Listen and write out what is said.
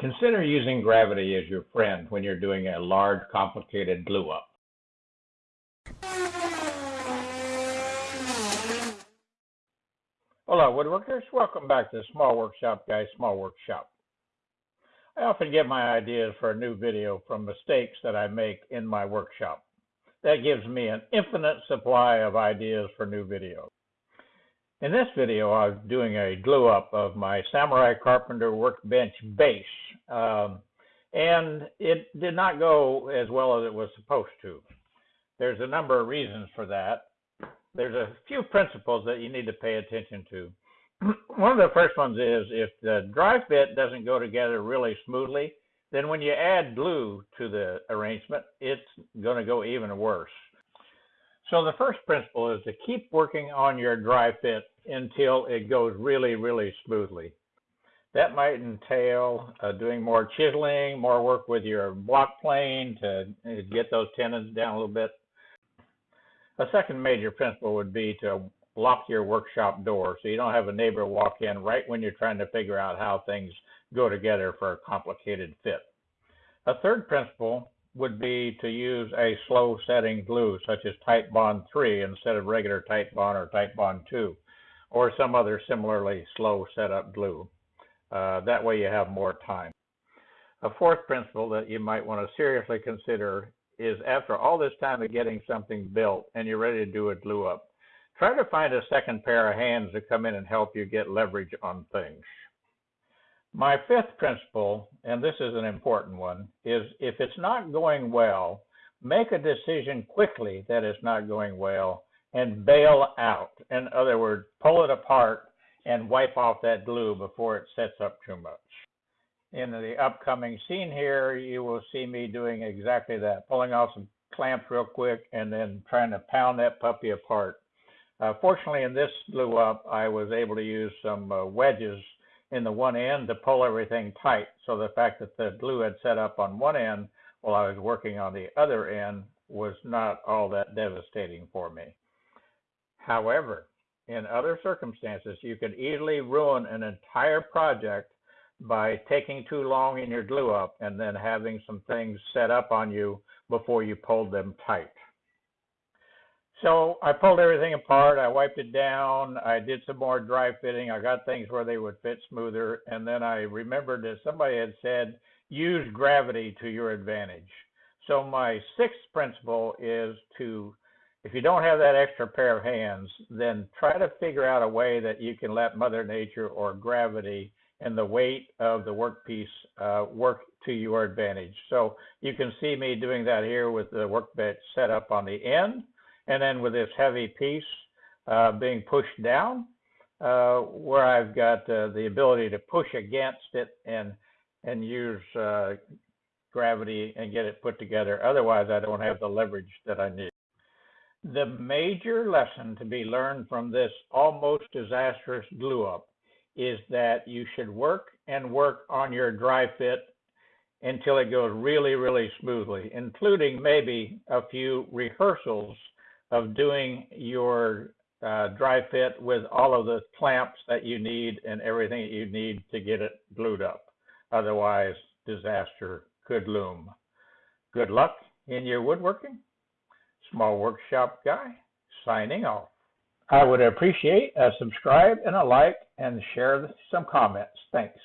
Consider using gravity as your friend when you're doing a large, complicated glue up. Hello, woodworkers, welcome back to Small Workshop Guy Small Workshop. I often get my ideas for a new video from mistakes that I make in my workshop. That gives me an infinite supply of ideas for new videos. In this video, I'm doing a glue up of my Samurai Carpenter Workbench base. Um, and it did not go as well as it was supposed to. There's a number of reasons for that. There's a few principles that you need to pay attention to. One of the first ones is if the dry fit doesn't go together really smoothly, then when you add glue to the arrangement, it's going to go even worse. So the first principle is to keep working on your dry fit until it goes really, really smoothly. That might entail uh, doing more chiseling, more work with your block plane to uh, get those tenons down a little bit. A second major principle would be to lock your workshop door so you don't have a neighbor walk in right when you're trying to figure out how things go together for a complicated fit. A third principle would be to use a slow setting glue such as Titebond 3 instead of regular Titebond or Titebond 2 or some other similarly slow setup glue. Uh, that way you have more time. A fourth principle that you might want to seriously consider is after all this time of getting something built and you're ready to do a glue up, try to find a second pair of hands to come in and help you get leverage on things. My fifth principle, and this is an important one, is if it's not going well, make a decision quickly that it's not going well and bail out. In other words, pull it apart and wipe off that glue before it sets up too much. In the upcoming scene here, you will see me doing exactly that, pulling off some clamps real quick and then trying to pound that puppy apart. Uh, fortunately, in this glue up, I was able to use some uh, wedges in the one end to pull everything tight. So the fact that the glue had set up on one end while I was working on the other end was not all that devastating for me. However, in other circumstances, you could easily ruin an entire project by taking too long in your glue up and then having some things set up on you before you pulled them tight. So I pulled everything apart, I wiped it down, I did some more dry fitting, I got things where they would fit smoother, and then I remembered that somebody had said, use gravity to your advantage. So my sixth principle is to if you don't have that extra pair of hands, then try to figure out a way that you can let Mother Nature or gravity and the weight of the workpiece uh, work to your advantage. So you can see me doing that here with the workbench set up on the end, and then with this heavy piece uh, being pushed down, uh, where I've got uh, the ability to push against it and and use uh, gravity and get it put together. Otherwise, I don't have the leverage that I need. The major lesson to be learned from this almost disastrous glue up is that you should work and work on your dry fit until it goes really, really smoothly, including maybe a few rehearsals of doing your uh, dry fit with all of the clamps that you need and everything that you need to get it glued up. Otherwise, disaster could loom. Good luck in your woodworking. Small Workshop Guy, signing off. I would appreciate a subscribe and a like and share some comments. Thanks.